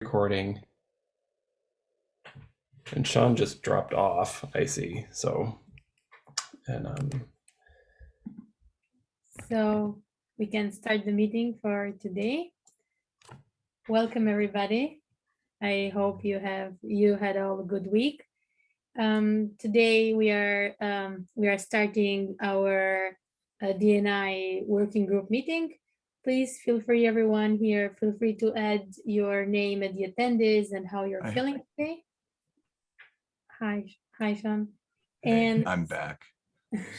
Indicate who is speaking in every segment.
Speaker 1: recording. And Sean just dropped off, I see, so. And um,
Speaker 2: So we can start the meeting for today. Welcome, everybody. I hope you have, you had all a good week. Um, today we are, um, we are starting our uh, DNI working group meeting. Please feel free, everyone here, feel free to add your name and the attendees and how you're feeling today. Hi, hi, Sean.
Speaker 3: Hey,
Speaker 2: And
Speaker 3: I'm back.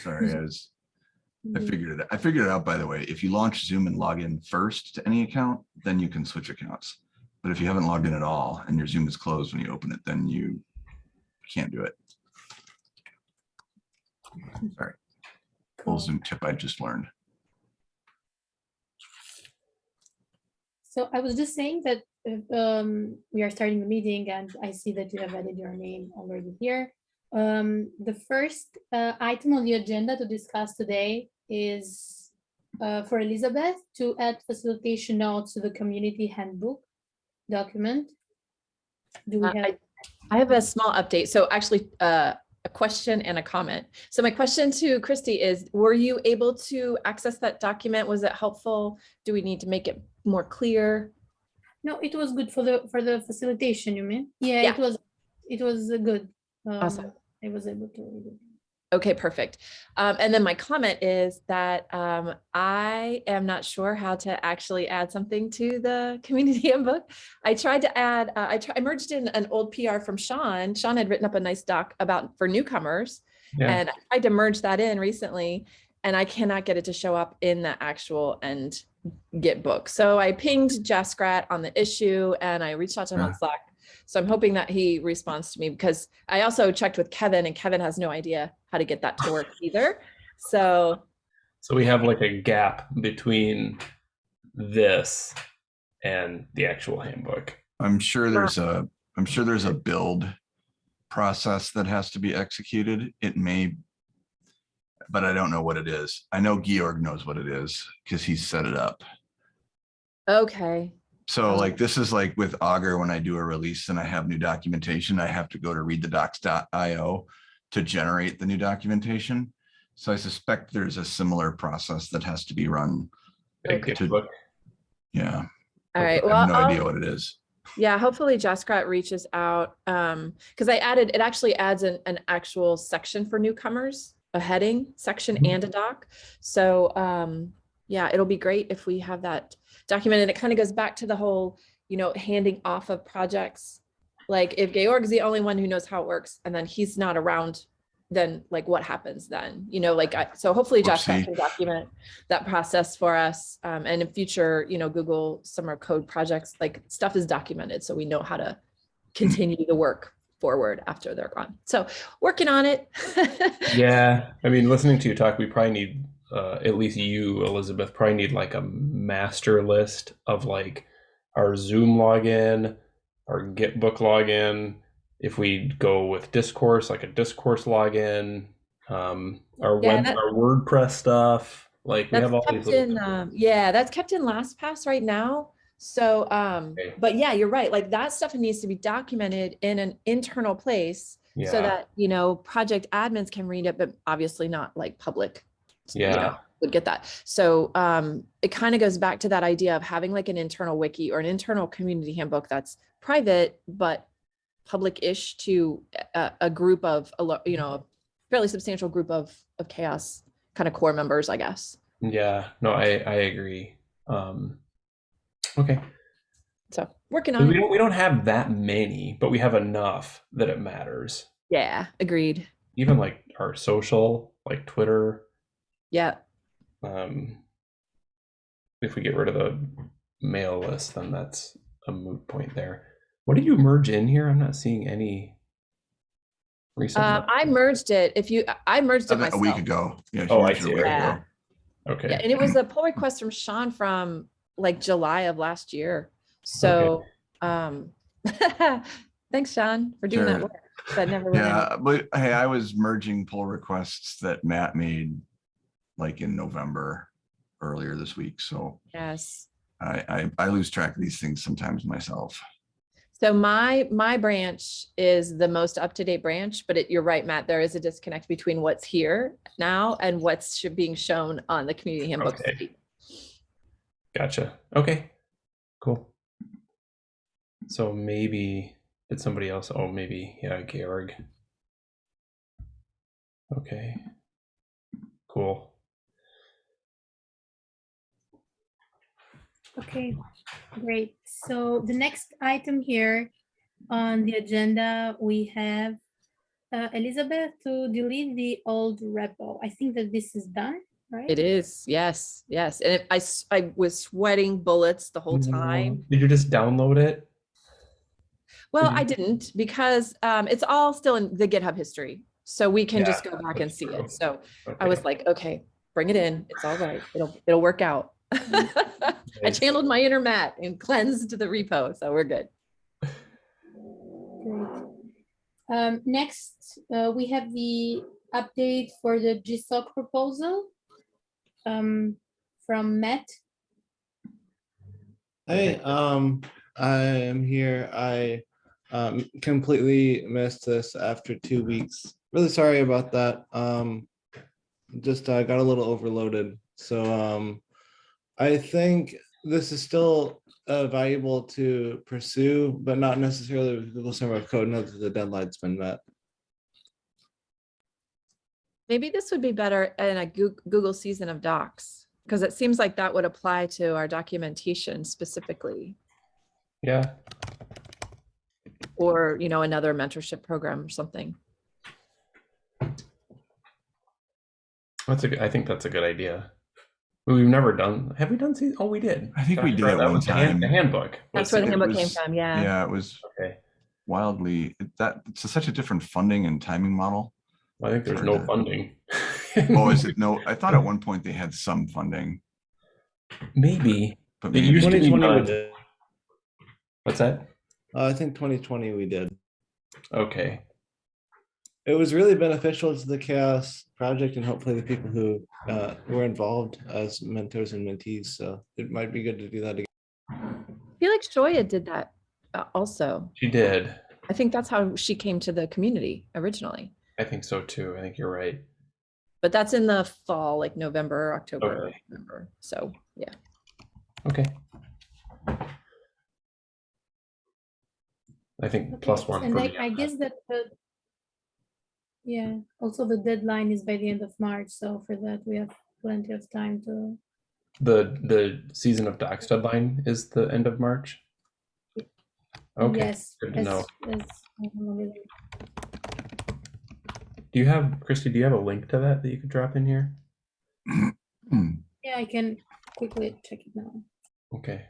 Speaker 3: Sorry, I was, I
Speaker 2: Mm,
Speaker 3: figured it, out. I figured it out, by the way. If you launch Zoom and log in first to any account, then you can switch accounts. But if you haven't logged in at all and your Zoom is closed when you open it, then you can't do it. Sorry,
Speaker 2: cool.
Speaker 3: full Zoom tip I just learned.
Speaker 2: So I was just saying that uh, um, we are starting the meeting and I see that you have added your name already here. Um, the first uh, item on the agenda to discuss today is uh, for Elizabeth to add facilitation notes to the community handbook document. Do we
Speaker 4: Uh,
Speaker 2: have?
Speaker 4: I I have a small update. So actually, uh, a question and a comment. So my question to Christy is, were you able to access that document? Was it helpful? Do we need to make it more clear?
Speaker 2: No, it was good for the, for the facilitation, you mean? Yeah,
Speaker 4: Yeah.
Speaker 2: it was, it was uh, good.
Speaker 4: Awesome.
Speaker 2: Um, I was able to. read it.
Speaker 4: Okay, perfect. Um, and then my comment is that um, I am not sure how to actually add something to the community handbook. I tried to add, uh, I, tr- I merged in an old PR from Sean. Sean had written up a nice doc about for newcomers.
Speaker 1: yeah,
Speaker 4: And I tried to merge that in recently and I cannot get it to show up in the actual end GitBook. So I pinged Jaskirat on the issue and I reached out to him on
Speaker 3: ah.
Speaker 4: Slack. So I'm hoping that he responds to me because I also checked with Kevin and Kevin has no idea how to get that to work either. So
Speaker 1: so we have like a gap between this and the actual handbook.
Speaker 3: I'm sure there's ah. a, I'm sure there's a build process that has to be executed. It may, but I don't know what it is. I know Georg knows what it is because he's set it up.
Speaker 4: okay.
Speaker 3: So like, this is like with Augur, when I do a release and I have new documentation, I have to go to readthedocs.io to generate the new documentation. So I suspect there's a similar process that has to be run.
Speaker 4: Okay.
Speaker 1: GitBook.
Speaker 3: Yeah,
Speaker 4: All right.
Speaker 3: I
Speaker 4: Well,
Speaker 3: have no idea
Speaker 4: I'll-
Speaker 3: what it is.
Speaker 4: Yeah, hopefully Jaskirat reaches out. Um, because I added, it actually adds an, an actual section for newcomers, a heading section
Speaker 1: Mhm.
Speaker 4: and a doc. So um, yeah, it'll be great if we have that documented. It kind of goes back to the whole, you know, handing off of projects. Like if Georg's the only one who knows how it works and then he's not around, then like what happens then? You know, like I, so hopefully
Speaker 3: Whoopsie.
Speaker 4: can document that process for us. Um, and in future, you know, Google Summer Code projects, like stuff is documented, so we know how to continue the work forward after they're gone. So working on it.
Speaker 1: Yeah, I mean, listening to you talk, we probably need, uh, at least you, Elizabeth, probably need like a master list of like our Zoom login, our Gitbook login. If we go with Discourse, like a Discourse login, um, our
Speaker 4: Yeah,
Speaker 1: web,
Speaker 4: that-
Speaker 1: our WordPress stuff. Like we have all these
Speaker 4: in, um, yeah, that's kept in LastPass right now. So, um,
Speaker 1: Okay.
Speaker 4: but yeah, you're right. Like that stuff needs to be documented in an internal place so that, you know, project admins can read it, but obviously not like public. you
Speaker 1: Yeah.
Speaker 4: know, Would get that. So, um, it kind of goes back to that idea of having like an internal wiki or an internal community handbook that's private, but public-ish to a, a group of, you know, a fairly substantial group of, of CHAOSS kind of core members, I guess.
Speaker 1: yeah. No, I I agree. Um, okay.
Speaker 4: So working on it.
Speaker 1: don't we don't have that many, but we have enough that it matters.
Speaker 4: Yeah, agreed.
Speaker 1: Even like our social, like Twitter,
Speaker 4: Yeah.
Speaker 1: um, if we get rid of the mail list, then that's a moot point there. What did you merge in here? I'm not seeing any recent.
Speaker 4: Um, I merged it. If you, I merged it myself.
Speaker 3: A week ago. Yeah.
Speaker 1: Oh, I see.
Speaker 4: Yeah.
Speaker 3: ago.
Speaker 1: okay.
Speaker 4: Yeah, and it was a pull request from Sean from like July of last year. So, um, thanks, Sean, for doing that
Speaker 3: Sure.
Speaker 4: work. That never.
Speaker 3: Yeah, but hey, I was merging pull requests that Matt made like in November earlier this week. So
Speaker 4: Yes.
Speaker 3: I, I, I lose track of these things sometimes myself.
Speaker 4: So my, my branch is the most up-to-date branch, but it, you're right, Matt, there is a disconnect between what's here now and what's being shown on the community handbook.
Speaker 1: Okay. Gotcha. Okay. Cool. So maybe did somebody else? Oh, maybe yeah, Georg. Okay. Cool.
Speaker 2: Okay, great. So the next item here on the agenda, we have uh, Elizabeth to delete the old repo. I think that this is done, right?
Speaker 4: It is, yes, yes. And it- I, s- I was sweating bullets the whole time.
Speaker 1: Did you just download it?
Speaker 4: Well,
Speaker 1: Mhm.
Speaker 4: I didn't because um, it's all still in the GitHub history. So we can just go back and see
Speaker 1: true.
Speaker 4: it. So I was like, okay, bring it in. It's all right. It'll, it'll work out. I channeled my inner Matt and cleansed the repo. So we're good.
Speaker 2: Great. Um, next, uh, we have the update for the GSOC proposal um, from Matt.
Speaker 5: Hey, um, I am here. I um completely missed this after two weeks. Really sorry about that. Um, just uh, got a little overloaded. So um, I think this is still uh, valuable to pursue, but not necessarily with Google Summer of Code now that the deadline's been met.
Speaker 4: Maybe this would be better in a Google season of docs because it seems like that would apply to our documentation specifically
Speaker 1: Yeah.
Speaker 4: or, you know, another mentorship program or something.
Speaker 1: That's a. good- I think that's a good idea. We've never done. Have we done? season? Oh, we did.
Speaker 3: I think we did
Speaker 1: right,
Speaker 3: at
Speaker 1: that
Speaker 3: one
Speaker 1: was the hand-
Speaker 3: time.
Speaker 1: The handbook.
Speaker 4: That's where the
Speaker 3: it
Speaker 1: season-
Speaker 4: handbook came from. Yeah.
Speaker 3: Yeah, it was
Speaker 1: Okay.
Speaker 3: wildly, it- that, it's such a different funding and timing model.
Speaker 1: I think there's no
Speaker 3: the-
Speaker 1: funding.
Speaker 3: Oh, is it? No, I thought at one point they had some funding,
Speaker 1: Maybe.
Speaker 3: but
Speaker 1: It
Speaker 3: maybe.
Speaker 1: used to be
Speaker 5: we did.
Speaker 1: What's that?
Speaker 5: Uh, I think 2020 we did.
Speaker 1: Okay.
Speaker 5: It was really beneficial to the CHAOSS project and hopefully the people who uh, were involved as mentors and mentees. So it might be good to do that again.
Speaker 4: I feel like Shoya did that uh, also.
Speaker 1: She did.
Speaker 4: I think that's how she came to the community originally.
Speaker 1: I think so too. I think you're right.
Speaker 4: But that's in the fall, like November, October,
Speaker 1: Okay.
Speaker 4: November. So yeah.
Speaker 1: Okay. I think
Speaker 2: Okay,
Speaker 1: plus one.
Speaker 2: And
Speaker 1: for
Speaker 2: I,
Speaker 1: the
Speaker 2: I
Speaker 1: end.
Speaker 2: guess that the yeah, also the deadline is by the end of March, so for that we have plenty of time to.
Speaker 1: the the season of docs deadline is the end of March. Okay.
Speaker 2: Yes.
Speaker 1: good to
Speaker 2: as-
Speaker 1: know.
Speaker 2: as,
Speaker 1: Do you have Christy? Do you have a link to that that you could drop in here?
Speaker 2: Yeah, I can quickly check it now.
Speaker 1: Okay.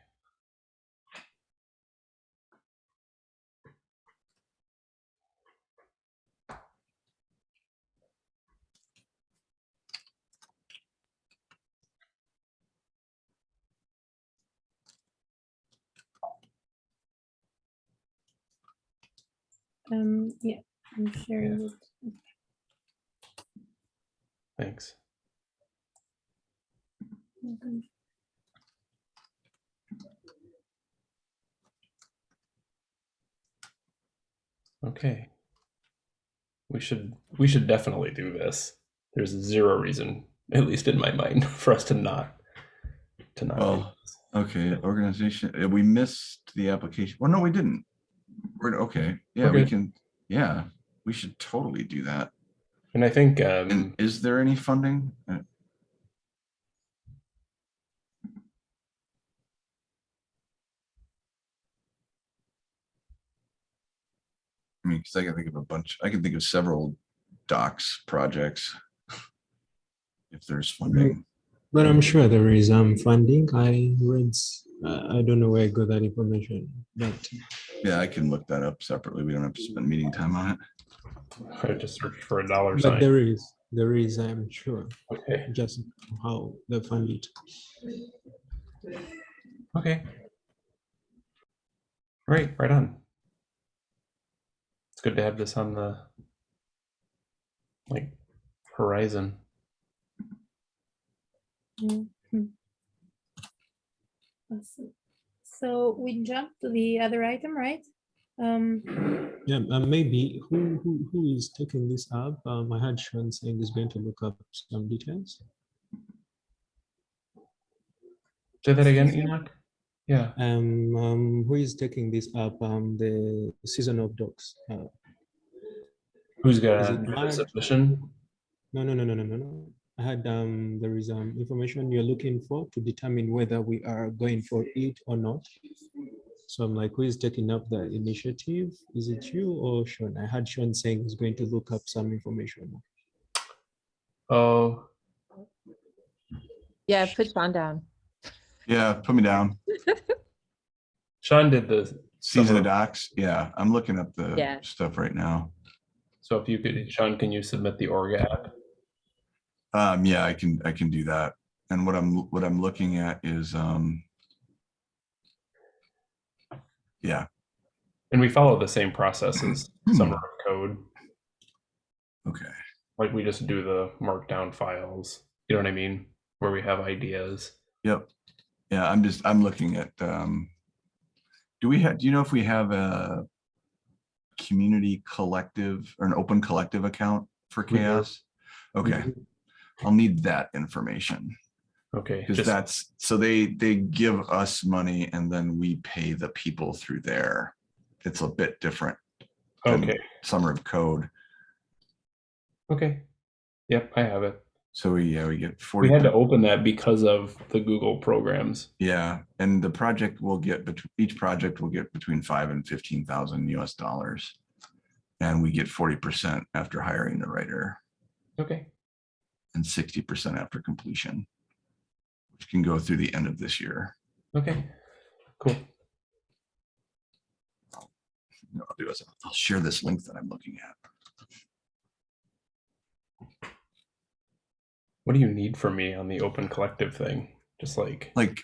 Speaker 2: Um, yeah, I'm sharing it.
Speaker 1: Thanks.
Speaker 2: Okay.
Speaker 1: Okay. We should we should definitely do this. There's zero reason, at least in my mind, for us to not to not.
Speaker 3: Well. Okay, organization, we missed the application. Well, no, we didn't. We're, okay, yeah,
Speaker 1: We're
Speaker 3: we can, yeah, we should totally do that.
Speaker 1: And I think
Speaker 3: And
Speaker 1: um,
Speaker 3: is there any funding? Uh, I mean, because I can think of a bunch, I can think of several docs projects. If there's funding.
Speaker 6: But I'm sure there is um funding. I read, uh, I don't know where I got that information, but
Speaker 3: Yeah, I can look that up separately. We don't have to spend meeting time on it.
Speaker 1: I just searched for a dollar
Speaker 6: but
Speaker 1: sign.
Speaker 6: there is, there is, I'm sure,
Speaker 1: Okay.
Speaker 6: just how they fund it.
Speaker 1: Okay. Right, right on. It's good to have this on the like horizon.
Speaker 2: Mhm. Awesome. So we jump to the other item, right? Um,
Speaker 6: Yeah, uh, maybe who, who who is taking this up? Um, I had Sean saying he's going to look up some details.
Speaker 1: Say that again, Enoch? Yeah.
Speaker 6: Um, um, who is taking this up? Um, the season of docs. Uh,
Speaker 1: Who's
Speaker 6: Is
Speaker 1: gonna
Speaker 6: it
Speaker 1: do the submission?
Speaker 6: no, no, no, no, no, no, no. I had um, there is um information you're looking for to determine whether we are going for it or not. So I'm like, who is taking up the initiative? Is it you or Sean? I had Sean saying he's going to look up some information.
Speaker 1: Oh,
Speaker 4: Yeah, put Sean down.
Speaker 3: Yeah, put me down.
Speaker 1: Sean did the,
Speaker 3: Season
Speaker 1: Summer.
Speaker 3: of docs. Yeah, I'm looking up the
Speaker 4: Yeah.
Speaker 3: stuff right now.
Speaker 1: so if you could, Sean, can you submit the org app?
Speaker 3: Um, yeah, I can, I can do that. And what I'm, what I'm looking at is, um, yeah,
Speaker 1: And we follow the same process as Summer of Code.
Speaker 3: okay.
Speaker 1: Like we just do the markdown files. You know what I mean? Where we have ideas.
Speaker 3: Yep. Yeah, I'm just, I'm looking at, um, do we have, do you know if we have a community collective or an open collective account for CHAOSS? Okay, I'll need that information
Speaker 1: Okay.
Speaker 3: because
Speaker 1: just-
Speaker 3: that's, so they, they give us money and then we pay the people through there. It's a bit different.
Speaker 1: Okay.
Speaker 3: Summer of code.
Speaker 1: Okay. Yep, I have it.
Speaker 3: So we, yeah, we get forty.
Speaker 1: We had to open that because of the Google programs.
Speaker 3: Yeah, and the project will get, bet- each project will get between five and fifteen thousand US dollars. And we get forty percent after hiring the writer
Speaker 1: Okay.
Speaker 3: and sixty percent after completion. Which can go through the end of this year.
Speaker 1: Okay. Cool.
Speaker 3: You know, I'll do is I'll share this link that I'm looking at.
Speaker 1: What do you need from me on the open collective thing? Just like,
Speaker 3: Like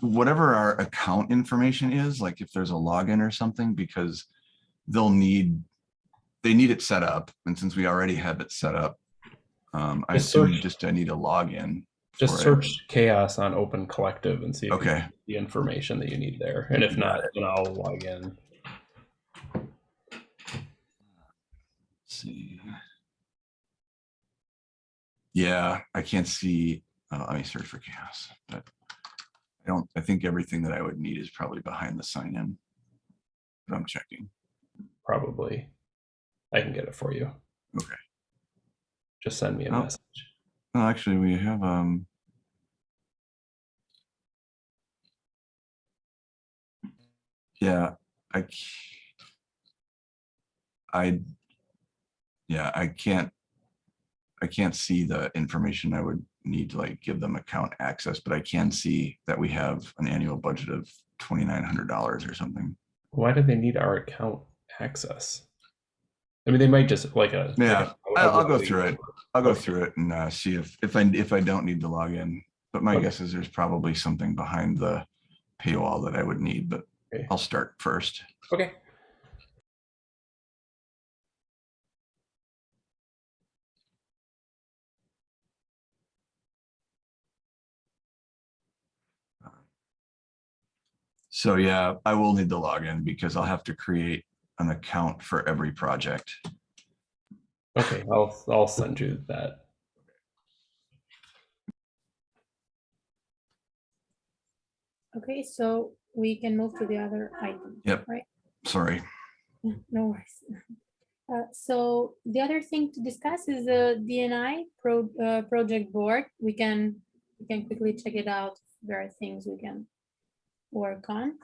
Speaker 3: whatever our account information is, like if there's a login or something, because they'll need, they need it set up. And since we already have it set up, um, I
Speaker 1: Just
Speaker 3: assume
Speaker 1: search-
Speaker 3: just I need a login.
Speaker 1: Just
Speaker 3: it.
Speaker 1: search CHAOSS on open collective and see if
Speaker 3: Okay.
Speaker 1: the information that you need there. And if not, then I'll log in.
Speaker 3: Let's see. Yeah, I can't see, uh, let me search for CHAOSS, but I don't, I think everything that I would need is probably behind the sign in. But I'm checking.
Speaker 1: Probably. I can get it for you.
Speaker 3: Okay.
Speaker 1: Just send me a
Speaker 3: Oh.
Speaker 1: message.
Speaker 3: No, actually, we have, um. Yeah, I. Yeah, I can't. I can't see the information I would need to like give them account access, but I can see that we have an annual budget of twenty-nine hundred dollars or something.
Speaker 1: Why do they need our account access? I mean, they might just like a. like
Speaker 3: Yeah,
Speaker 1: a-
Speaker 3: I'll, I'll go through it. I'll go through it and uh, see if, if I, if I don't need to log in. But my
Speaker 1: Okay.
Speaker 3: guess is there's probably something behind the paywall that I would need, but
Speaker 1: Okay.
Speaker 3: I'll start first.
Speaker 1: Okay.
Speaker 3: So yeah, I will need to log in because I'll have to create an account for every project.
Speaker 1: Okay, I'll I'll send you that.
Speaker 2: okay, so we can move to the other item.
Speaker 3: Yep.
Speaker 2: Right?
Speaker 3: Sorry.
Speaker 2: No worries. Uh, so the other thing to discuss is the DNI pro, uh, project board. We can, we can quickly check it out. There are things we can work on.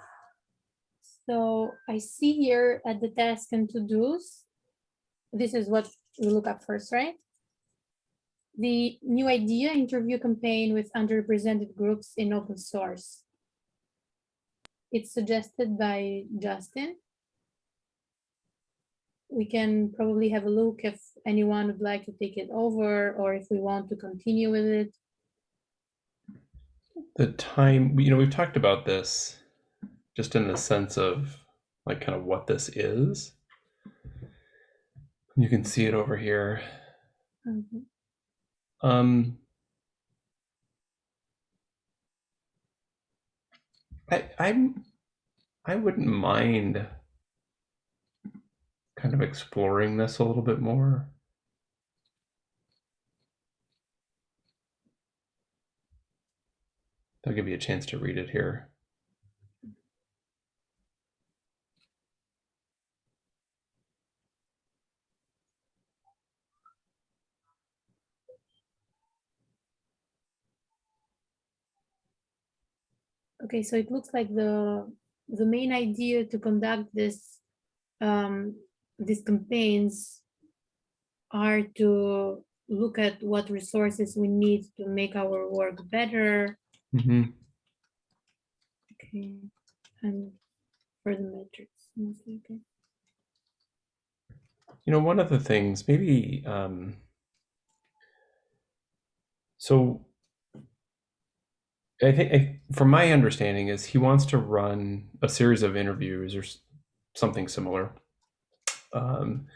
Speaker 2: So I see here at the task and to-dos, this is what we look up first, right? The new idea interview campaign with underrepresented groups in open source. It's suggested by Justin we can probably have a look if anyone would like to take it over or if we want to continue with it.
Speaker 1: The time, you know, we've talked about this just in the sense of like kind of what this is. You can see it over here.
Speaker 2: Mhm.
Speaker 1: Um, I I'm I wouldn't mind kind of exploring this a little bit more. I'll give you a chance to read it here.
Speaker 2: Okay, so it looks like the the main idea to conduct this um, these campaigns are to look at what resources we need to make our work better.
Speaker 1: Mm -hmm.
Speaker 2: Okay, and for the metrics, mostly, okay.
Speaker 1: You know, one of the things, maybe, um, so I think, I, from my understanding, is he wants to run a series of interviews or something similar um,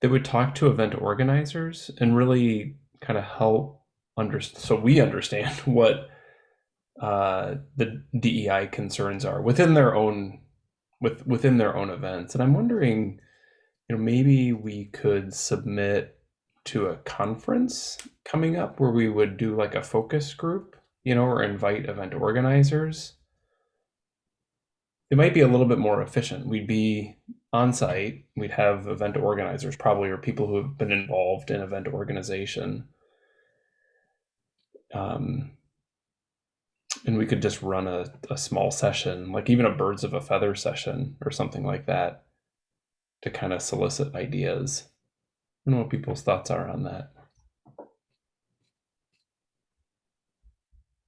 Speaker 1: that would talk to event organizers and really kind of help understand. so we understand what uh, the DEI concerns are within their own with within their own events. And I'm wondering, you know, maybe we could submit to a conference coming up where we would do like a focus group, you know, or invite event organizers. It might be a little bit more efficient. We'd be on site, we'd have event organizers probably or people who have been involved in event organization. Um, and we could just run a, a small session, like even a birds of a feather session or something like that to kind of solicit ideas. I don't know what people's thoughts are on that.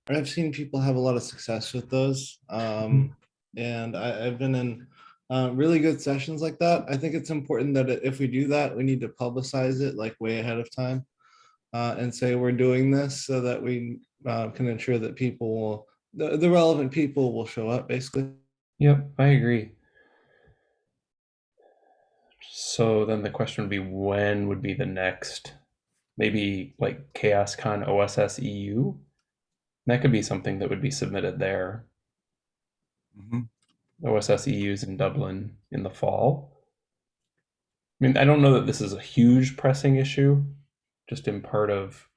Speaker 5: I've seen people have a lot of success with those. Um, and I, I've been in uh, really good sessions like that. I think it's important that if we do that, we need to publicize it like way ahead of time. Uh, and say we're doing this so that we uh, can ensure that people will, the, the relevant people will show up basically.
Speaker 1: Yep, I agree. So then the question would be when would be the next, maybe like CHAOSScon OSS EU? That could be something that would be submitted there.
Speaker 3: Mhm.
Speaker 1: OSS EU's in Dublin in the fall. I mean, I don't know that this is a huge pressing issue, just in part of,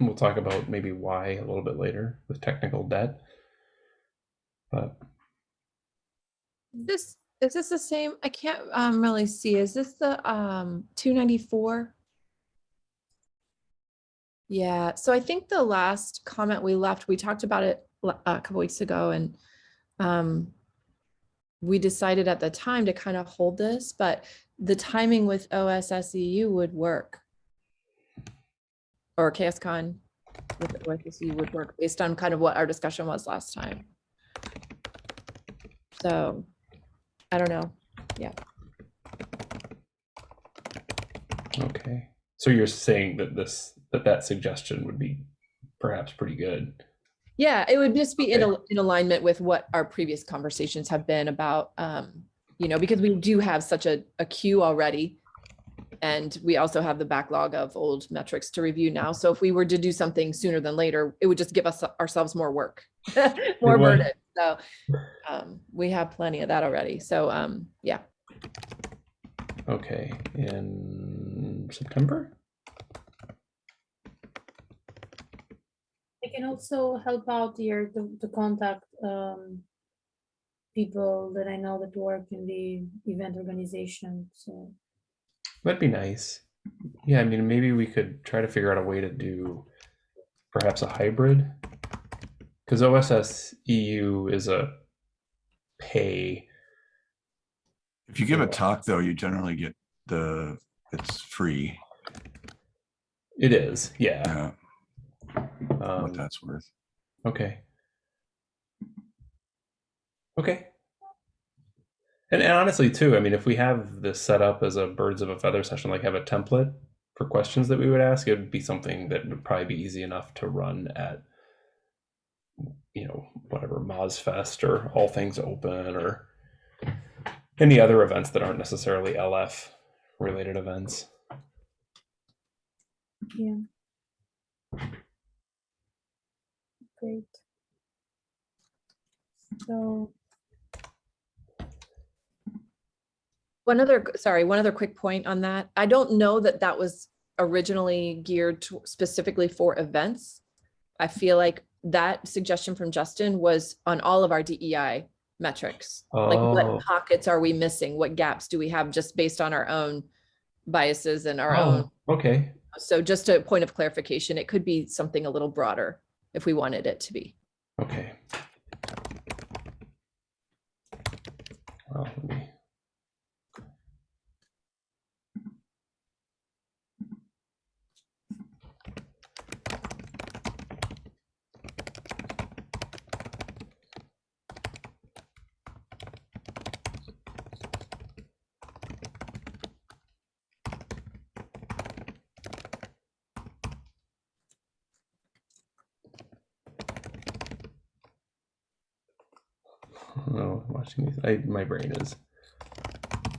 Speaker 1: we'll talk about maybe why a little bit later with technical debt. But
Speaker 4: This, is this the same? I can't um really see. Is this the um two ninety-four? Yeah, so I think the last comment we left, we talked about it a couple weeks ago and um we decided at the time to kind of hold this, but the timing with OSSEU would work. Or CHAOSScon with OSSEU would work based on kind of what our discussion was last time. So, I don't know. Yeah.
Speaker 1: Okay. So you're saying that this that that suggestion would be perhaps pretty good.
Speaker 4: Yeah, it would just be in,
Speaker 1: Okay.
Speaker 4: al- in alignment with what our previous conversations have been about, um, you know, because we do have such a, a queue already. And we also have the backlog of old metrics to review now. So if we were to do something sooner than later, it would just give us ourselves more work, more burden. So um, we have plenty of that already. So um, yeah,
Speaker 1: Okay. In September?
Speaker 2: Can also help out here to, to contact um, people that I know that work in the event organization. So
Speaker 1: That'd be nice. Yeah, I mean maybe we could try to figure out a way to do perhaps a hybrid. Because OSS EU is a pay.
Speaker 3: If you give a talk though, you generally get the, it's free,
Speaker 1: It is, yeah.
Speaker 3: yeah, what
Speaker 1: Um,
Speaker 3: that's worth.
Speaker 1: Okay. Okay. And, and honestly, too, I mean, if we have this set up as a birds of a feather session, like have a template for questions that we would ask, it would be something that would probably be easy enough to run at, you know, whatever MozFest or All Things Open or any other events that aren't necessarily LF related events.
Speaker 2: yeah. Great. So
Speaker 4: One other, sorry, one other quick point on that. I don't know that that was originally geared to specifically for events. I feel like that suggestion from Justin was on all of our DEI metrics. Oh. Like
Speaker 1: Oh.
Speaker 4: what pockets are we missing? What gaps do we have just based on our own biases and our oh, own?
Speaker 1: Oh, okay.
Speaker 4: So just a point of clarification, it could be something a little broader if we wanted it to be.
Speaker 1: Okay. Well, let me. No, watching these. I, my brain is.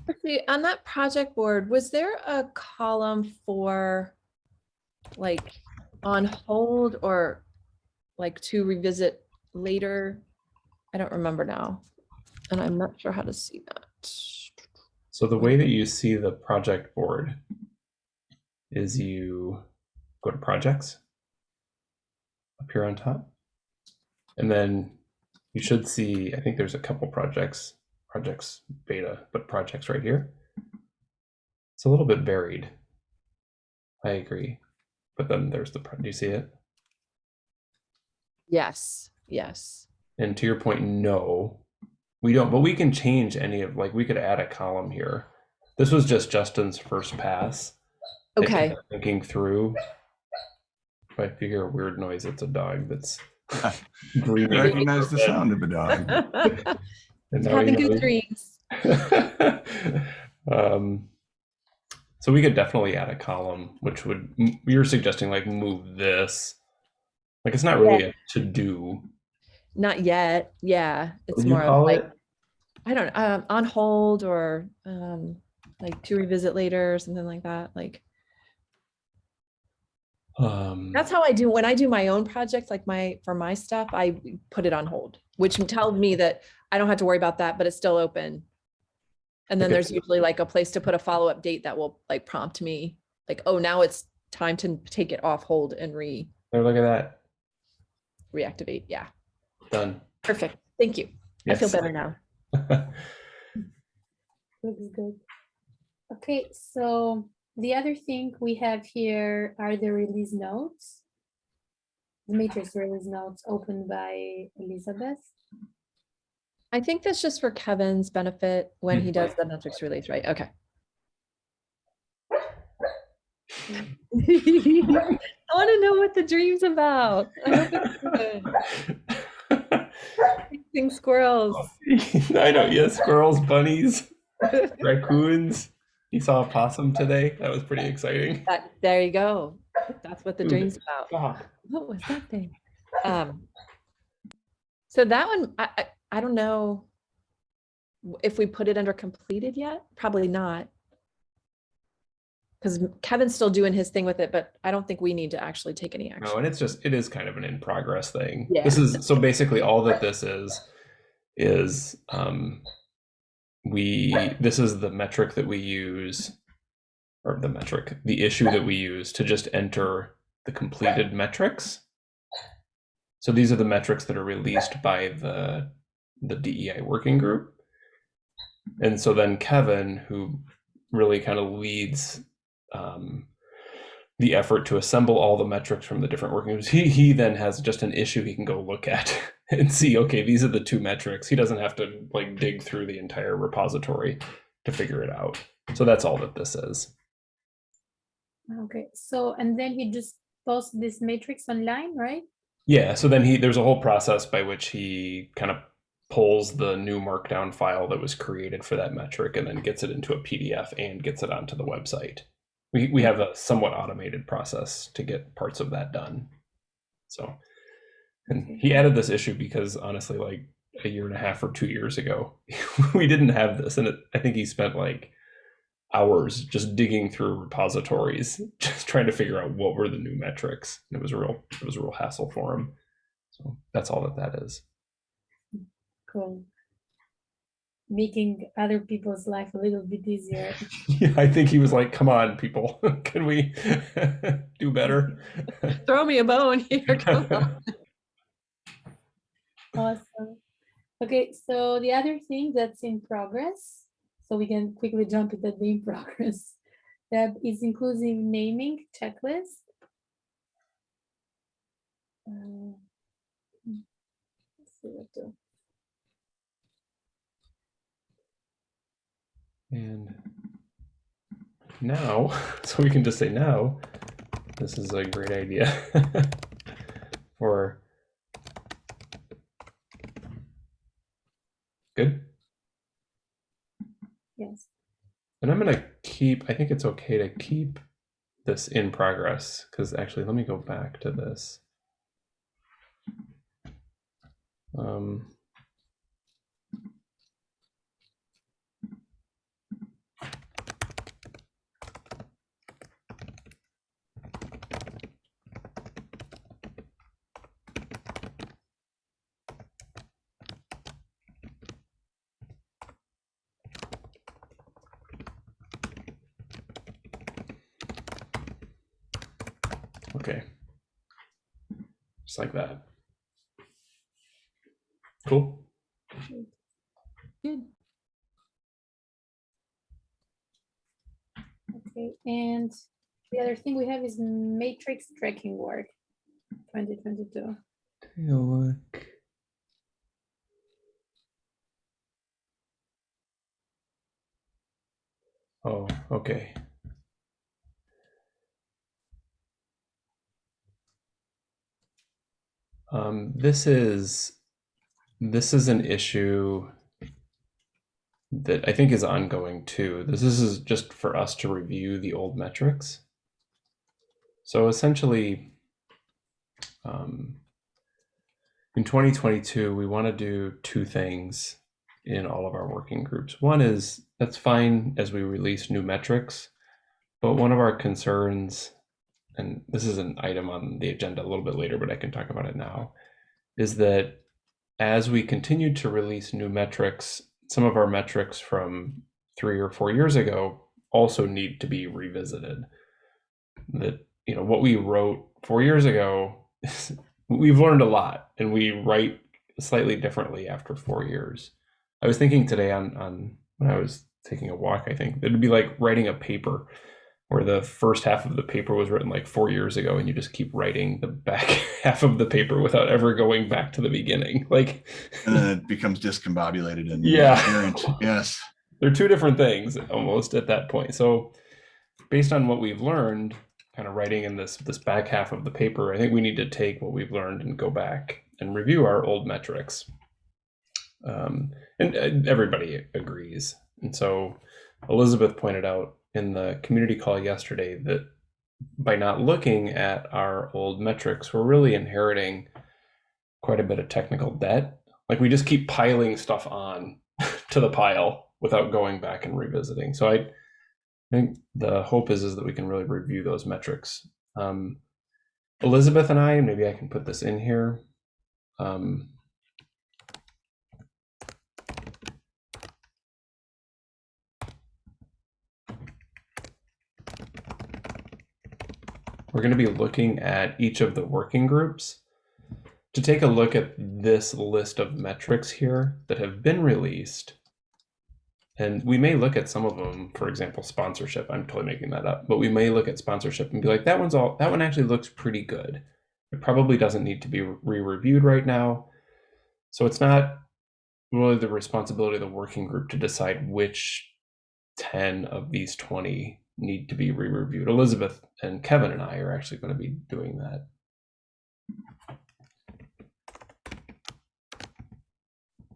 Speaker 4: Actually, on that project board, was there a column for like on hold or like to revisit later? I don't remember now. And I'm not sure how to see that.
Speaker 1: So the way that you see the project board is you go to projects up here on top. And then you should see, I think there's a couple projects, projects beta, but projects right here. It's a little bit varied. I agree. But then there's the, do you see it?
Speaker 4: Yes, yes.
Speaker 1: And to your point, no, we don't, but we can change any of, like, we could add a column here. This was just Justin's first pass.
Speaker 4: Okay,
Speaker 1: Thinking through. If I hear a weird noise, it's a dog that's
Speaker 3: I
Speaker 1: breathing.
Speaker 3: recognize the sound of a dog.
Speaker 1: And
Speaker 4: having good dreams.
Speaker 1: um, so we could definitely add a column, which would m- you're suggesting like move this. Like it's not really a to do.
Speaker 4: Not yet. Yeah, it's
Speaker 1: What do you
Speaker 4: more of like,
Speaker 1: it?
Speaker 4: I don't, um, on hold or, um, like to revisit later or something like that. Like,
Speaker 1: Um,
Speaker 4: that's how I do, when I do my own projects, like my, for my stuff, I put it on hold, which tells me that I don't have to worry about that, but it's still open. And then
Speaker 1: Okay.
Speaker 4: there's usually like a place to put a follow-up date that will like prompt me, like, oh, now it's time to take it off hold and re,
Speaker 1: there, look at that.
Speaker 4: reactivate. Yeah,
Speaker 1: Done.
Speaker 4: perfect. Thank you. I feel better now.
Speaker 2: Looks good. Okay, so the other thing we have here are the release notes. The metrics release notes opened by Elizabeth.
Speaker 4: I think that's just for Kevin's benefit when he does the metrics release, right? Okay. I want to know what the dream's about. I hope it's good. Chasing squirrels.
Speaker 1: I know. Yes, squirrels, bunnies, raccoons. You saw a possum today. That was pretty exciting.
Speaker 4: That, there you go. That's what the
Speaker 1: Ooh,
Speaker 4: dream's about.
Speaker 1: Stop.
Speaker 4: What was that thing? Um, so that one, I, I, I don't know if we put it under completed yet. Probably not. Because Kevin's still doing his thing with it, but I don't think we need to actually take any action.
Speaker 1: No, and it's just it is kind of an in progress thing.
Speaker 4: Yeah.
Speaker 1: This is so basically all that this is is um we this is the metric that we use or the metric, the issue that we use to just enter the completed metrics. So these are the metrics that are released by the the DEI working group. And so then Kevin, who really kind of leads um, the effort to assemble all the metrics from the different working groups, he he then has just an issue he can go look at and see. Okay, these are the two metrics. He doesn't have to like dig through the entire repository to figure it out. So that's all that this is.
Speaker 2: Okay, so, and then he just posts this metrics online, right?
Speaker 1: Yeah, so then he there's a whole process by which he kind of pulls the new markdown file that was created for that metric and then gets it into a PDF and gets it onto the website. We we have a somewhat automated process to get parts of that done. So and he added this issue because honestly like a year and a half or 2 years ago we didn't have this and it, I think he spent like hours just digging through repositories just trying to figure out what were the new metrics and it was a real it was a real hassle for him so that's all that that is
Speaker 2: Cool. making other people's life a little bit easier.
Speaker 1: Yeah, I think he was like, "Come on, people, can we do better?"
Speaker 4: Throw me a bone here. come on.
Speaker 2: Awesome. Okay, so the other thing that's in progress, so we can quickly jump into the in progress, that is inclusive naming checklist. Uh, to-
Speaker 1: And now, so we can just say now, this is a great idea for good.
Speaker 2: Yes,
Speaker 1: And I'm gonna keep, I think it's okay to keep this in progress, because actually, let me go back to this. Um, okay. Just like that. Cool.
Speaker 4: Good.
Speaker 2: okay, and the other thing we have is metrics tracking work, twenty twenty-two.
Speaker 1: Take a look. Oh, okay. Um, this is this is an issue that I think is ongoing too. This is just for us to review the old metrics. So essentially, um, in 2022, we want to do two things in all of our working groups. One is that's fine as we release new metrics, but one of our concerns, and this is an item on the agenda a little bit later, but I can talk about it now, is that as we continue to release new metrics, some of our metrics from three or four years ago also need to be revisited. That, you know, what we wrote four years ago, we've learned a lot and we write slightly differently after four years. I was thinking today on, on when I was taking a walk, I think it'd be like writing a paper where the first half of the paper was written like four years ago and you just keep writing the back half of the paper without ever going back to the beginning. Like,
Speaker 3: And then it becomes discombobulated and
Speaker 1: Yeah.
Speaker 3: incoherent. Yes.
Speaker 1: they're two different things almost at that point. So based on what we've learned, kind of writing in this this back half of the paper, I think we need to take what we've learned and go back and review our old metrics. Um, and uh, everybody agrees. And so Elizabeth pointed out in the community call yesterday that by not looking at our old metrics, we're really inheriting quite a bit of technical debt. Like we just keep piling stuff on to the pile without going back and revisiting. So I think the hope is is that we can really review those metrics. Um, Elizabeth and I, maybe I can put this in here. Um, we're going to be looking at each of the working groups to take a look at this list of metrics here that have been released. And we may look at some of them, for example, sponsorship. I'm totally making that up, but we may look at sponsorship and be like, that one's all, that one actually looks pretty good. It probably doesn't need to be re-reviewed right now. So it's not really the responsibility of the working group to decide which 10 of these 20 need to be re-reviewed. Elizabeth and Kevin and I are actually going to be doing that.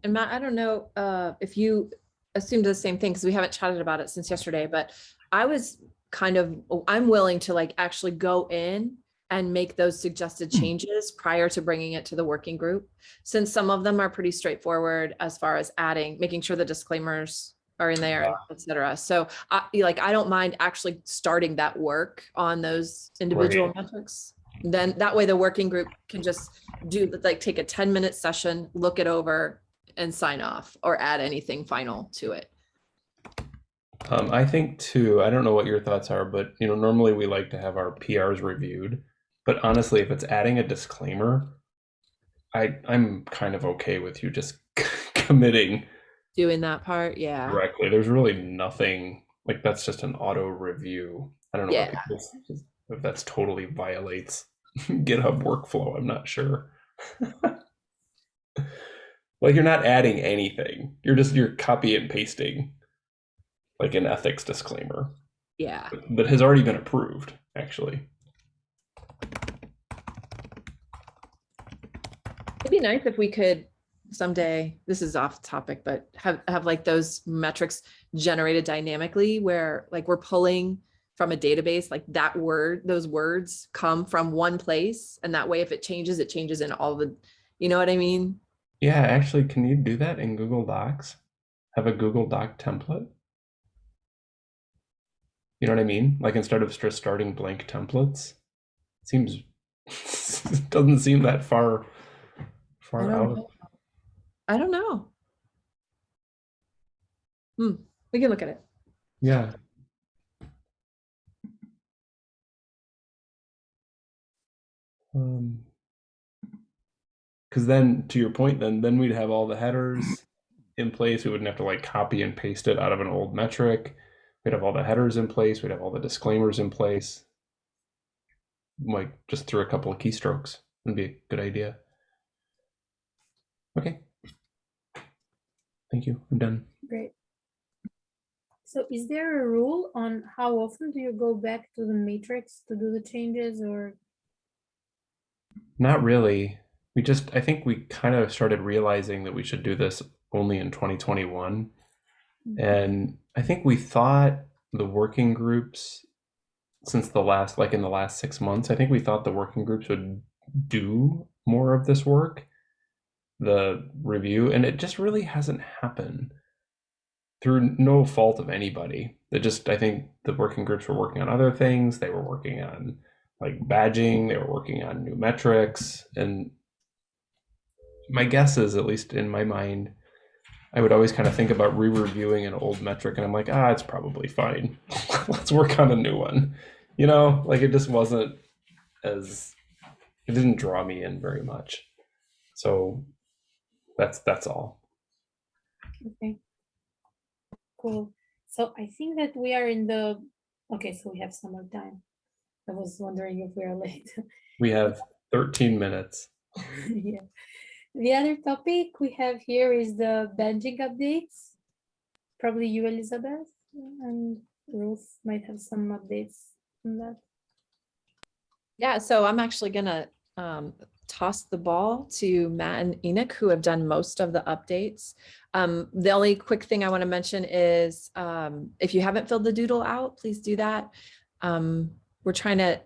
Speaker 4: And Matt, I don't know uh, if you assumed the same thing because we haven't chatted about it since yesterday, but I was kind of, I'm willing to like actually go in and make those suggested changes prior to bringing it to the working group. Since some of them are pretty straightforward as far as adding, making sure the disclaimers are in there, et cetera. So I, like, I don't mind actually starting that work on those individual metrics. Then that way the working group can just do like take a 10 minute session, look it over, and sign off or add anything final to it.
Speaker 1: Um, I think too, I don't know what your thoughts are, but you know, normally we like to have our PRs reviewed. But honestly, if it's adding a disclaimer, I I'm kind of okay with you just committing
Speaker 4: Doing that part, yeah.
Speaker 1: directly. There's really nothing like that's just an auto review. I don't know
Speaker 4: Yeah.
Speaker 1: people's- if that's totally violates GitHub workflow. I'm not sure. like you're not adding anything. You're just you're copy and pasting like an ethics disclaimer
Speaker 4: Yeah.
Speaker 1: that has already been approved, actually.
Speaker 4: It'd be nice if we could someday, this is off topic, but have, have like those metrics generated dynamically where like we're pulling from a database, like that word, those words come from one place. And that way, if it changes, it changes in all the, you know what I mean?
Speaker 1: Yeah, actually, can you do that in Google Docs? Have a Google Doc template? You know what I mean? Like instead of just starting blank templates, seems doesn't seem that far far out.
Speaker 4: know. I don't know. Hmm, we can look at it.
Speaker 1: Yeah. Um, because then, to your point, then then we'd have all the headers in place. We wouldn't have to like copy and paste it out of an old metric. We'd have all the headers in place. We'd have all the disclaimers in place. Like just through a couple of keystrokes would be a good idea. Okay. Thank you. I'm done.
Speaker 2: Great. So is there a rule on how often do you go back to the metrics to do the changes or?
Speaker 1: Not really. We just, I think we kind of started realizing that we should do this only in 2021. Mm-hmm. And I think we thought the working groups, since the last, like in the last six months, I think we thought the working groups would do more of this work, the review, and it just really hasn't happened through no fault of anybody. It just, I think the working groups were working on other things. They were working on like badging, they were working on new metrics. And my guess is, at least in my mind, I would always kind of think about re-reviewing an old metric and I'm like, ah, it's probably fine. Let's work on a new one. You know, like it just wasn't as it didn't draw me in very much. So that's that's all.
Speaker 2: Okay. Cool. So I think that we are in the, okay, so we have some more time. I was wondering if we are late.
Speaker 1: We have 13 minutes.
Speaker 2: Yeah. The other topic we have here is the badging updates. Probably you, Elizabeth, and Ruth might have some updates on that.
Speaker 4: Yeah, so I'm actually gonna um, toss the ball to Matt and Enoch, who have done most of the updates. Um, the only quick thing I want to mention is um, if you haven't filled the doodle out, please do that. Um, we're trying to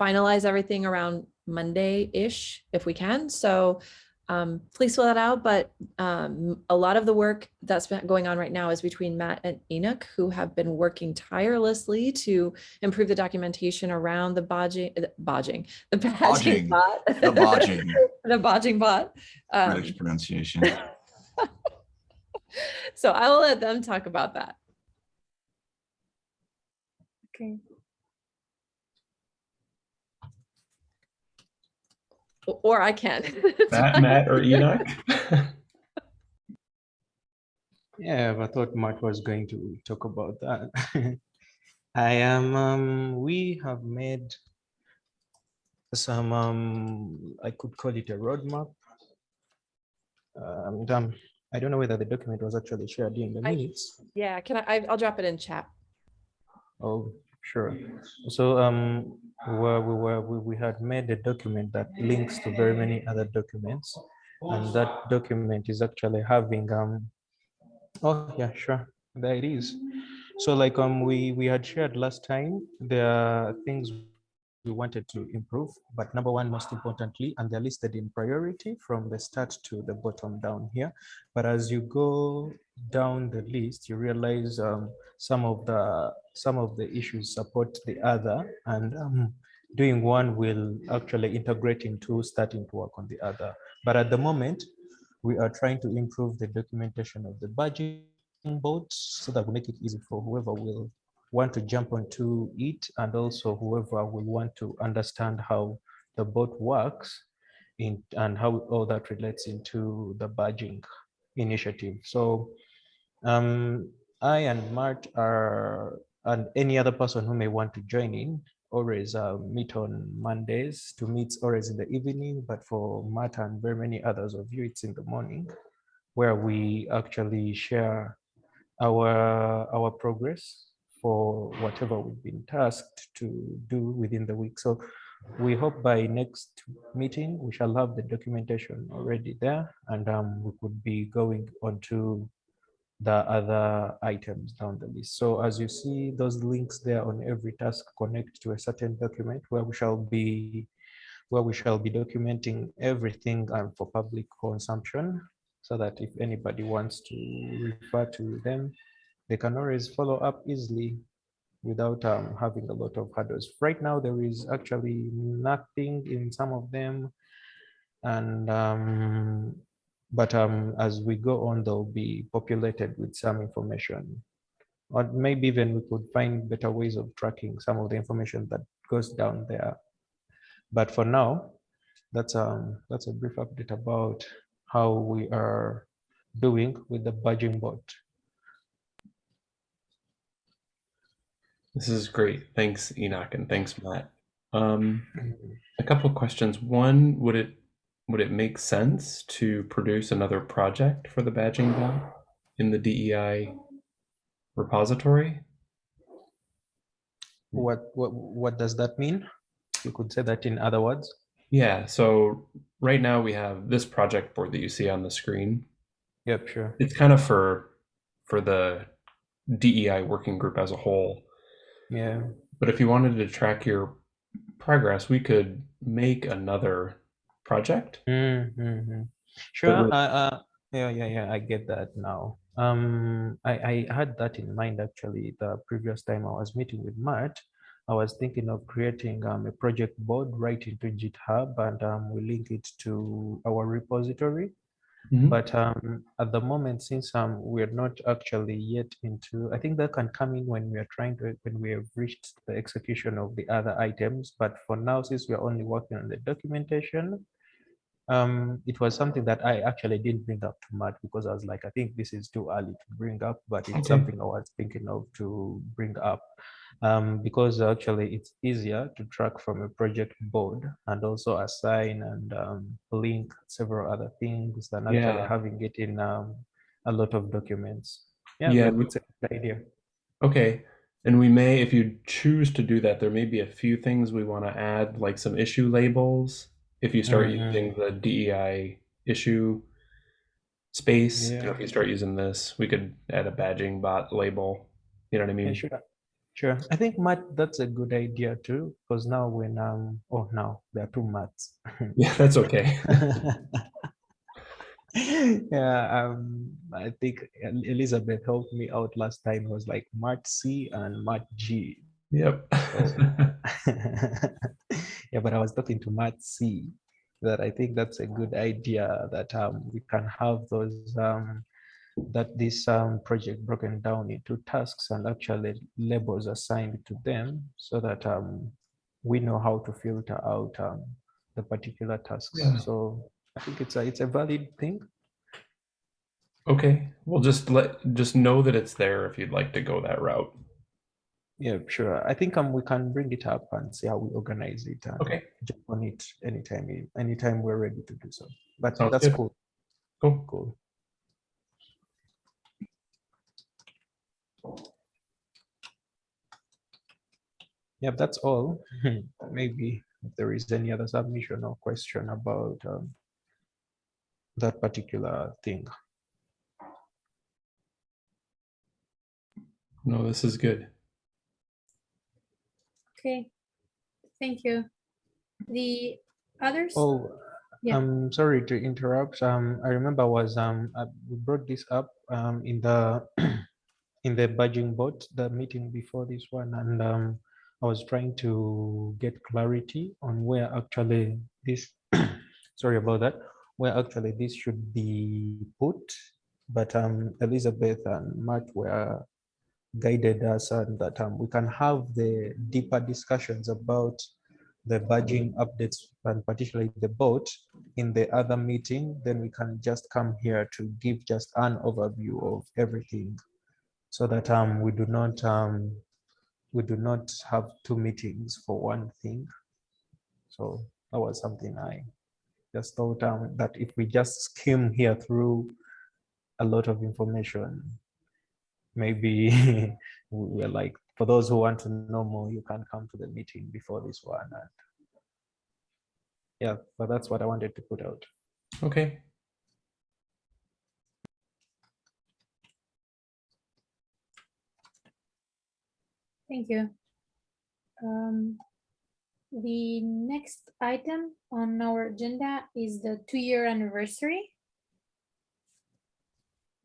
Speaker 4: finalize everything around Monday-ish if we can. So um, please fill that out. But um, a lot of the work that's been going on right now is between Matt and Enoch, who have been working tirelessly to improve the documentation around the bodging, uh, bodging, the badging
Speaker 3: Bodging,
Speaker 4: bot.
Speaker 3: The bodging,
Speaker 4: The bodging bot. Um,
Speaker 3: British pronunciation.
Speaker 4: so I will let them talk about that.
Speaker 2: Okay.
Speaker 4: Or I can.
Speaker 1: Matt, Matt or Enoch?
Speaker 6: Yeah, I thought Matt was going to talk about that. I am, um, we have made some, um, I could call it a roadmap. And um, I don't know whether the document was actually shared in the
Speaker 4: I-
Speaker 6: minutes.
Speaker 4: Yeah, can I, I- I'll drop it in chat.
Speaker 6: Oh, sure. So um, where we were, we, we had made a document that links to very many other documents. And that document is actually having, um, oh, yeah, sure, there it is. So like um, we, we had shared last time, there are things we wanted to improve, but number one, most importantly, and they're listed in priority from the start to the bottom down here. But as you go down the list, you realize um, some of the some of the issues support the other, and um, doing one will actually integrate into starting to work on the other. But at the moment, we are trying to improve the documentation of the budgeting board so that we make it easy for whoever will want to jump onto it and also whoever will want to understand how the board works in and how all that relates into the budging initiative. So um, I and Mart are, and any other person who may want to join in, always uh, meet on Mondays to meet always in the evening, but for Mart and very many others of you, it's in the morning, where we actually share our our progress for whatever we've been tasked to do within the week. So we hope by next meeting, we shall have the documentation already there and um, we could be going on to the other items down the list. So as you see those links there on every task connect to a certain document where we shall be where we shall be documenting everything um, for public consumption so that if anybody wants to refer to them, they can always follow up easily without um, having a lot of hurdles. Right now, there is actually nothing in some of them. And um, but um, as we go on, they'll be populated with some information. Or maybe even we could find better ways of tracking some of the information that goes down there. But for now, that's um that's a brief update about how we are doing with the budging board.
Speaker 1: This is great. Thanks, Enoch, and thanks, Matt. Um, a couple of questions. One, would it would it make sense to produce another project for the badging bot in the DEI repository?
Speaker 6: What what what does that mean? You could say that in other words.
Speaker 1: Yeah, so right now we have this project board that you see on the screen.
Speaker 6: Yep, sure.
Speaker 1: It's kind of for for the DEI working group as a whole.
Speaker 6: Yeah.
Speaker 1: But if you wanted to track your progress, we could make another project.
Speaker 6: Mm-hmm. Sure. Uh, uh, yeah, yeah, yeah. I get that now. Um, I, I had that in mind actually the previous time I was meeting with Matt. I was thinking of creating um, a project board right into GitHub and um, we link it to our repository.
Speaker 1: Mhm.
Speaker 6: But um, at the moment, since um, we're not actually yet into, I think that can come in when we are trying to, when we have reached the execution of the other items. But for now, since we're only working on the documentation, um, it was something that I actually didn't bring up to Matt because I was like, I think this is too early to bring up, but it's
Speaker 1: Okay.
Speaker 6: something I was thinking of to bring up. Um, because actually it's easier to track from a project board and also assign and um, link several other things than actually
Speaker 1: Yeah.
Speaker 6: having it in um, a lot of documents. Yeah,
Speaker 1: Yeah,
Speaker 6: but
Speaker 1: we-
Speaker 6: it's a good idea.
Speaker 1: Okay. And we may, if you choose to do that, there may be a few things we want to add, like some issue labels. If you start
Speaker 6: Mhm.
Speaker 1: using the DEI issue space, you know,
Speaker 6: Yeah.
Speaker 1: if you start using this, we could add a badging bot label. You know what I mean?
Speaker 6: Yeah, sure. Sure. I think Matt, that's a good idea too, because now when um oh now there are two Matts.
Speaker 1: Yeah, that's okay.
Speaker 6: yeah, um I think Elizabeth helped me out last time. It was like Matt C and Matt G.
Speaker 1: Yep.
Speaker 6: yeah, but I was talking to Matt C that I think that's a good idea that um we can have those um that this um, project broken down into tasks and actually labels assigned to them so that um, we know how to filter out um, the particular tasks.
Speaker 1: Yeah.
Speaker 6: So I think it's a it's a valid thing.
Speaker 1: okay. Well, just let just know that it's there if you'd like to go that route.
Speaker 6: Yeah, sure. I think um, we can bring it up and see how we organize it and
Speaker 1: Okay.
Speaker 6: jump on it anytime anytime we're ready to do so. But
Speaker 1: Sounds
Speaker 6: that's
Speaker 1: good.
Speaker 6: cool.
Speaker 1: Cool.
Speaker 6: Cool. Yeah, that's all. Maybe if there is any other submission or question about um, that particular thing.
Speaker 1: No, this is good.
Speaker 2: Okay, thank you. The others?
Speaker 6: Oh,
Speaker 2: Yeah.
Speaker 6: I'm sorry to interrupt. Um, I remember was um, uh, we brought this up um, in the in the budging board, the meeting before this one, and um, I was trying to get clarity on where actually this, sorry about that, where actually this should be put, but um, Elizabeth and Matt were guided us and that um, we can have the deeper discussions about the badging updates and particularly the boat in the other meeting, then we can just come here to give just an overview of everything so that um, we do not um, we do not have two meetings for one thing. So that was something I just thought um, that if we just skim here through a lot of information, maybe we're like, for those who want to know more, you can come to the meeting before this one. And yeah, but that's what I wanted to put out.
Speaker 1: Okay.
Speaker 2: Thank you. Um, the next item on our agenda is the two-year anniversary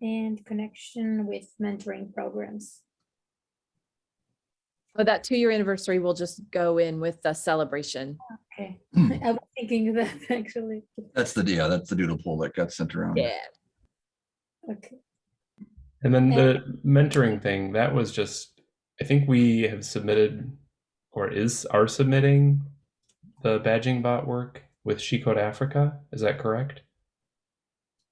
Speaker 2: and connection with mentoring programs.
Speaker 4: Oh, that two-year anniversary will just go in with the celebration.
Speaker 2: Okay. I was thinking of that actually.
Speaker 3: That's the, yeah, that's the doodle poll that got sent around.
Speaker 4: Yeah.
Speaker 2: Okay,
Speaker 1: And then the mentoring thing, that was just, I think we have submitted or is are submitting the badging bot work with She Code Africa. Is that correct?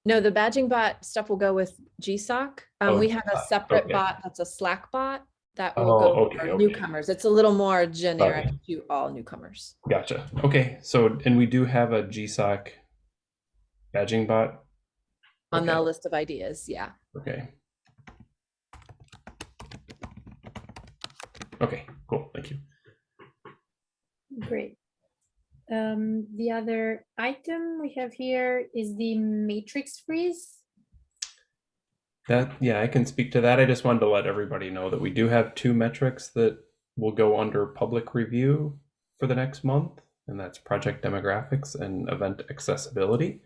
Speaker 4: No, the badging bot stuff will go with GSOC. Um,
Speaker 1: Oh,
Speaker 4: we have a separate
Speaker 1: okay.
Speaker 4: bot that's a Slack bot that will
Speaker 1: Oh,
Speaker 4: go
Speaker 1: okay,
Speaker 4: for
Speaker 1: okay.
Speaker 4: newcomers. It's a little more generic to all newcomers.
Speaker 1: Gotcha. Okay. So, and we do have a GSOC badging bot.
Speaker 4: On the list of ideas, yeah.
Speaker 1: Okay. Okay, cool. Thank you.
Speaker 2: great. Um, the other item we have here is the metrics freeze.
Speaker 1: That, yeah, I can speak to that. I just wanted to let everybody know that we do have two metrics that will go under public review for the next month, and that's project demographics and event accessibility.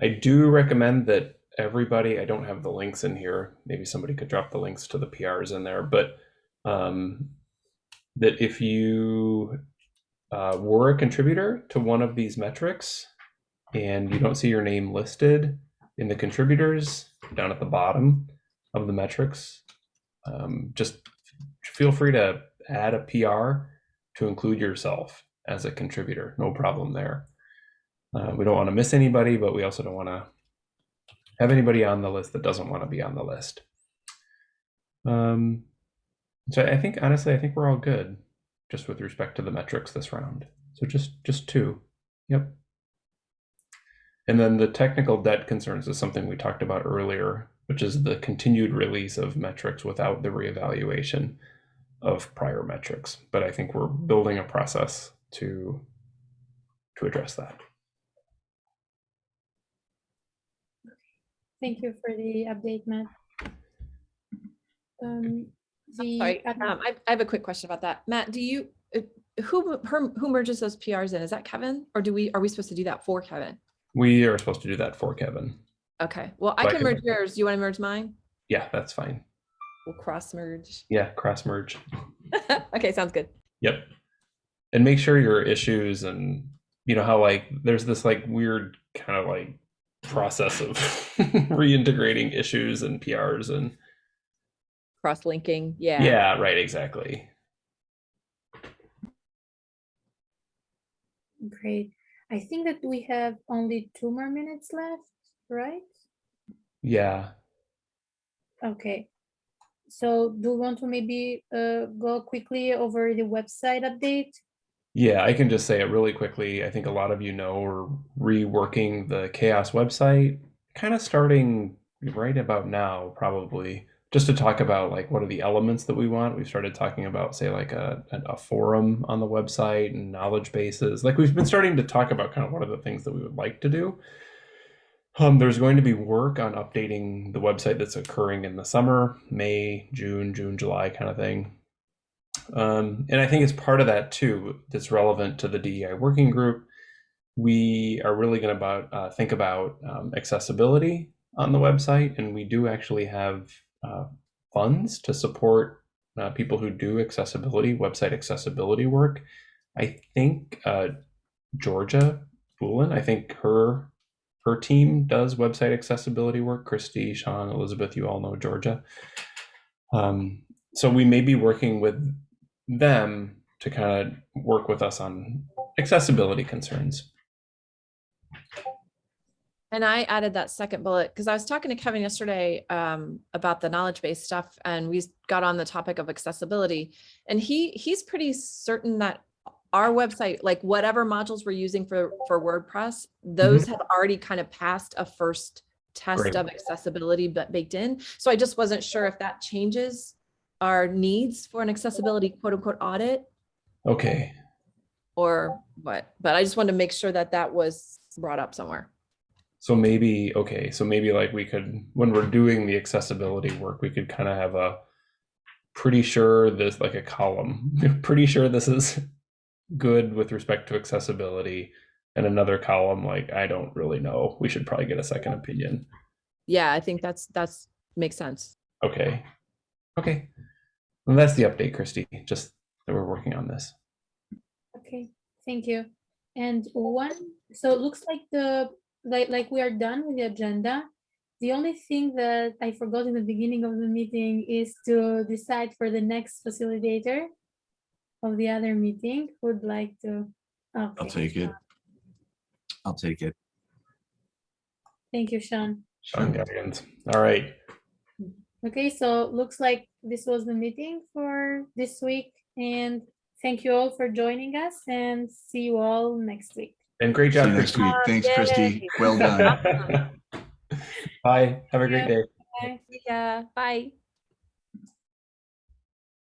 Speaker 1: I do recommend that everybody, I don't have the links in here, maybe somebody could drop the links to the PRs in there, but um, that if you uh, were a contributor to one of these metrics and you don't see your name listed in the contributors down at the bottom of the metrics, um, just feel free to add a PR to include yourself as a contributor. No problem there. Uh, we don't want to miss anybody, but we also don't want to have anybody on the list that doesn't want to be on the list. Um, so I think honestly, I think we're all good just with respect to the metrics this round. So just just two. Yep. And then the technical debt concerns is something we talked about earlier, which is the continued release of metrics without the reevaluation of prior metrics. But I think we're building a process to to address that.
Speaker 2: Thank you for the update, Matt. Um, the
Speaker 4: Sorry, um, I, I have a quick question about that. Matt, do you, uh, who, her- who merges those PRs in? Is that Kevin? Or do we, are we supposed to do that for Kevin?
Speaker 1: We are supposed to do that for Kevin.
Speaker 4: Okay, well, I
Speaker 1: So I
Speaker 4: can
Speaker 1: can
Speaker 4: merge
Speaker 1: merge
Speaker 4: yours. Do you want to merge mine?
Speaker 1: Yeah, that's fine.
Speaker 4: We'll cross merge.
Speaker 1: Yeah, cross merge.
Speaker 4: Okay, sounds good.
Speaker 1: Yep. And make sure your issues and you know how like there's this like weird kind of like process of reintegrating issues and PRs and
Speaker 4: Cross linking, yeah.
Speaker 1: yeah, right, exactly.
Speaker 2: Great. I think that we have only two more minutes left, right?
Speaker 1: Yeah.
Speaker 2: Okay. So do you want to maybe uh, go quickly over the website update?
Speaker 1: Yeah, I can just say it really quickly. I think a lot of you know we're reworking the CHAOSS website, kind of starting right about now, probably, just to talk about like what are the elements that we want. We've started talking about, say, like a, a forum on the website and knowledge bases. Like we've been starting to talk about kind of what are the things that we would like to do. Um, there's going to be work on updating the website that's occurring in the summer, May, June, June, July kind of thing. Um, and I think it's part of that too that's relevant to the DEI working group. We are really going to about uh, think about um, accessibility on the website, and we do actually have uh, funds to support uh, people who do accessibility, website accessibility work. I think uh, Georgia Bullen, I think her her team does website accessibility work. Christy, Sean, Elizabeth, you all know Georgia. Um, so we may be working with them to kind of work with us on accessibility concerns.
Speaker 4: And I added that second bullet because I was talking to Kevin yesterday um, about the knowledge base stuff and we got on the topic of accessibility. And he he's pretty certain that our website, like whatever modules we're using for, for WordPress, those have already kind of passed a first test
Speaker 1: Great.
Speaker 4: of accessibility but baked in. So I just wasn't sure if that changes our needs for an accessibility quote unquote audit
Speaker 1: Okay.
Speaker 4: or what. But I just wanted to make sure that that was brought up somewhere.
Speaker 1: So maybe, okay, so maybe like we could, when we're doing the accessibility work, we could kind of have a pretty sure this like a column, pretty sure this is good with respect to accessibility. And another column, like, I don't really know. We should probably get a second opinion.
Speaker 4: Yeah, I think that's, that's makes sense.
Speaker 1: Okay. Okay. Well, that's the update, Christy, just that we're working on this.
Speaker 2: Okay, thank you. And one, so it looks like the, like, like we are done with the agenda. The only thing that I forgot in the beginning of the meeting is to decide for the next facilitator of the other meeting. Would like to. Okay.
Speaker 3: I'll take it. I'll take it.
Speaker 2: Thank you, Sean.
Speaker 1: Sean Goggins. All right.
Speaker 2: Okay, so looks like this was the meeting for this week. And thank you all for joining us and see you all next week.
Speaker 1: And great job,
Speaker 3: next
Speaker 1: Christy.
Speaker 3: week. Thanks, Christy. Well done.
Speaker 1: Bye. Have a great
Speaker 2: Yeah.
Speaker 1: day.
Speaker 2: Bye.
Speaker 4: Yeah, bye.